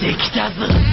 出てきたぞ。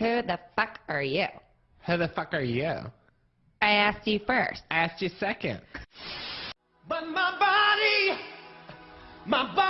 Who the fuck are you? Who the fuck are you? I asked you first. I asked you second. But my body, my body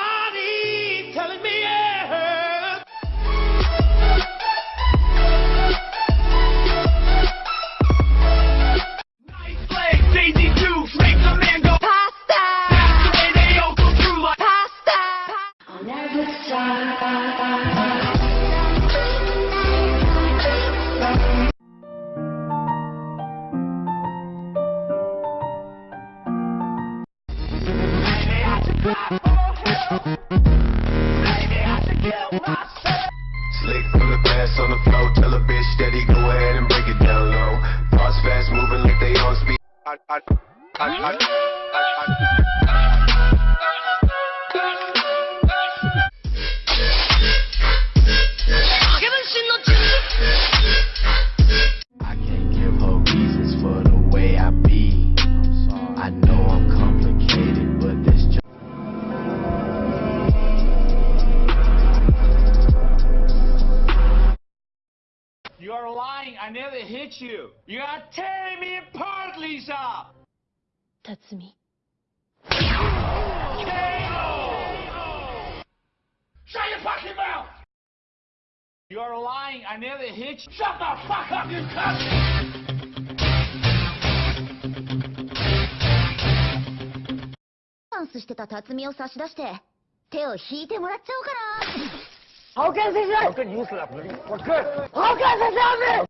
speed. I, I, I, I, I, I never hit you. You are tearing me apart, Lisa. 辰巳 Shut your fucking mouth! You are lying. I never hit you. Shut the fuck up, you cunt! ダンスしてた辰巳を差し出して手を引いてもらっちゃおうかな